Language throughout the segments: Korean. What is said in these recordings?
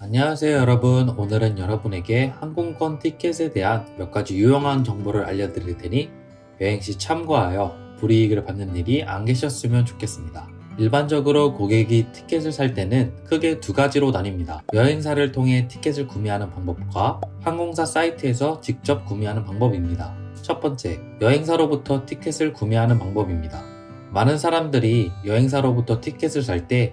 안녕하세요 여러분. 오늘은 여러분에게 항공권 티켓에 대한 몇 가지 유용한 정보를 알려드릴 테니 여행시 참고하여 불이익을 받는 일이 안 계셨으면 좋겠습니다. 일반적으로 고객이 티켓을 살 때는 크게 두 가지로 나뉩니다. 여행사를 통해 티켓을 구매하는 방법과 항공사 사이트에서 직접 구매하는 방법입니다. 첫 번째 여행사로부터 티켓을 구매하는 방법입니다. 많은 사람들이 여행사로부터 티켓을 살 때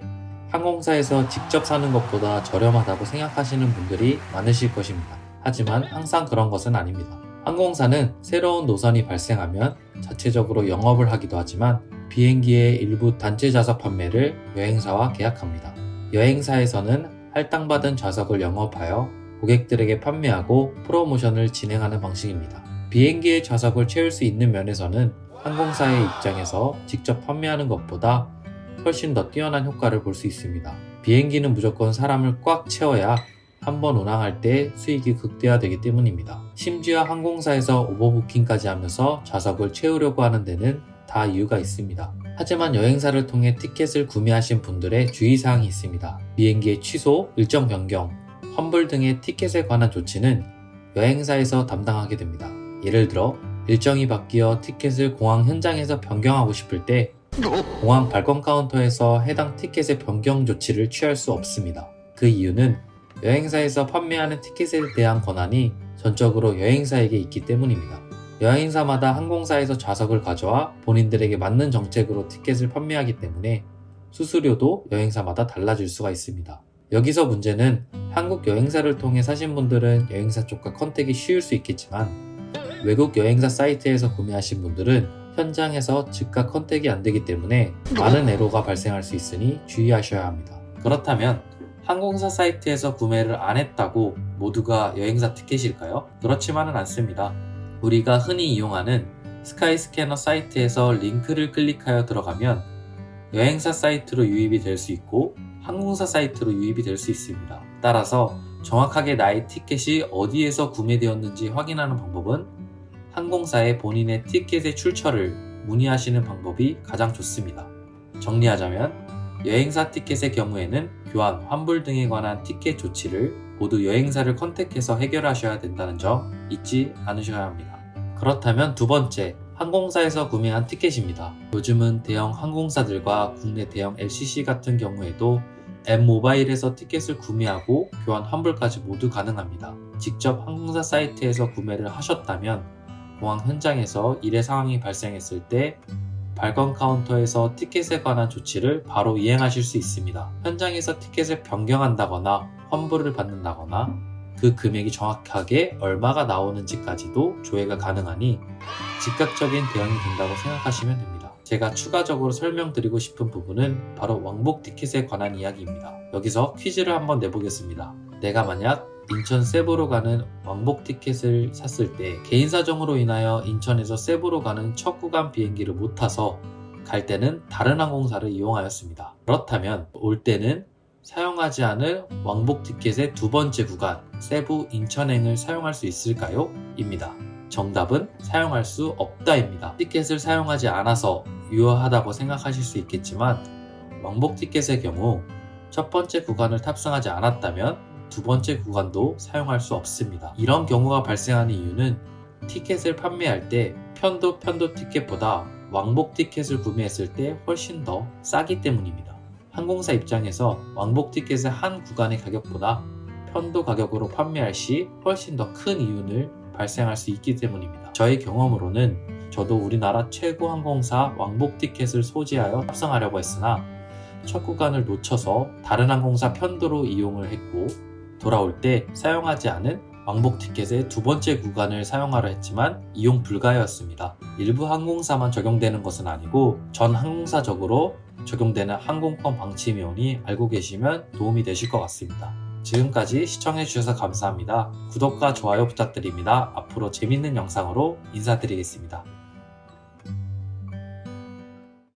항공사에서 직접 사는 것보다 저렴하다고 생각하시는 분들이 많으실 것입니다. 하지만 항상 그런 것은 아닙니다. 항공사는 새로운 노선이 발생하면 자체적으로 영업을 하기도 하지만 비행기의 일부 단체 좌석 판매를 여행사와 계약합니다. 여행사에서는 할당받은 좌석을 영업하여 고객들에게 판매하고 프로모션을 진행하는 방식입니다. 비행기의 좌석을 채울 수 있는 면에서는 항공사의 입장에서 직접 판매하는 것보다 훨씬 더 뛰어난 효과를 볼 수 있습니다. 비행기는 무조건 사람을 꽉 채워야 한 번 운항할 때 수익이 극대화되기 때문입니다. 심지어 항공사에서 오버부킹까지 하면서 좌석을 채우려고 하는 데는 다 이유가 있습니다. 하지만 여행사를 통해 티켓을 구매하신 분들의 주의사항이 있습니다. 비행기의 취소, 일정 변경, 환불 등의 티켓에 관한 조치는 여행사에서 담당하게 됩니다. 예를 들어 일정이 바뀌어 티켓을 공항 현장에서 변경하고 싶을 때 공항 발권 카운터에서 해당 티켓의 변경 조치를 취할 수 없습니다. 그 이유는 여행사에서 판매하는 티켓에 대한 권한이 전적으로 여행사에게 있기 때문입니다. 여행사마다 항공사에서 좌석을 가져와 본인들에게 맞는 정책으로 티켓을 판매하기 때문에 수수료도 여행사마다 달라질 수가 있습니다. 여기서 문제는 한국 여행사를 통해 사신 분들은 여행사 쪽과 컨택이 쉬울 수 있겠지만 외국 여행사 사이트에서 구매하신 분들은 현장에서 즉각 contact이 안 되기 때문에 많은 에러가 발생할 수 있으니 주의하셔야 합니다. 그렇다면 항공사 사이트에서 구매를 안 했다고 모두가 여행사 티켓일까요? 그렇지만은 않습니다. 우리가 흔히 이용하는 스카이스캐너 사이트에서 링크를 클릭하여 들어가면 여행사 사이트로 유입이 될 수 있고 항공사 사이트로 유입이 될 수 있습니다. 따라서 정확하게 나의 티켓이 어디에서 구매되었는지 확인하는 방법은 항공사에 본인의 티켓의 출처를 문의하시는 방법이 가장 좋습니다. 정리하자면 여행사 티켓의 경우에는 교환, 환불 등에 관한 티켓 조치를 모두 여행사를 컨택해서 해결하셔야 된다는 점 잊지 않으셔야 합니다. 그렇다면 두 번째, 항공사에서 구매한 티켓입니다. 요즘은 대형 항공사들과 국내 대형 LCC 같은 경우에도 앱 모바일에서 티켓을 구매하고 교환 환불까지 모두 가능합니다. 직접 항공사 사이트에서 구매를 하셨다면 공항 현장에서 일의 상황이 발생했을 때 발권 카운터에서 티켓에 관한 조치를 바로 이행하실 수 있습니다. 현장에서 티켓을 변경한다거나 환불을 받는다거나 그 금액이 정확하게 얼마가 나오는지까지도 조회가 가능하니 즉각적인 대응이 된다고 생각하시면 됩니다. 제가 추가적으로 설명드리고 싶은 부분은 바로 왕복 티켓에 관한 이야기입니다. 여기서 퀴즈를 한번 내보겠습니다. 내가 만약 인천 세부로 가는 왕복 티켓을 샀을 때 개인 사정으로 인하여 인천에서 세부로 가는 첫 구간 비행기를 못 타서 갈 때는 다른 항공사를 이용하였습니다. 그렇다면 올 때는 사용하지 않을 왕복 티켓의 두 번째 구간 세부 인천행을 사용할 수 있을까요? 입니다. 정답은 사용할 수 없다입니다. 티켓을 사용하지 않아서 유효하다고 생각하실 수 있겠지만 왕복 티켓의 경우 첫 번째 구간을 탑승하지 않았다면 두 번째 구간도 사용할 수 없습니다. 이런 경우가 발생하는 이유는 티켓을 판매할 때 편도 편도 티켓보다 왕복 티켓을 구매했을 때 훨씬 더 싸기 때문입니다. 항공사 입장에서 왕복 티켓의 한 구간의 가격보다 편도 가격으로 판매할 시 훨씬 더 큰 이윤을 발생할 수 있기 때문입니다. 저의 경험으로는 저도 우리나라 최고 항공사 왕복 티켓을 소지하여 탑승하려고 했으나 첫 구간을 놓쳐서 다른 항공사 편도로 이용을 했고 돌아올 때 사용하지 않은 왕복 티켓의 두 번째 구간을 사용하려 했지만 이용 불가였습니다. 일부 항공사만 적용되는 것은 아니고 전 항공사적으로 적용되는 항공권 방침이오니 알고 계시면 도움이 되실 것 같습니다. 지금까지 시청해주셔서 감사합니다. 구독과 좋아요 부탁드립니다. 앞으로 재밌는 영상으로 인사드리겠습니다.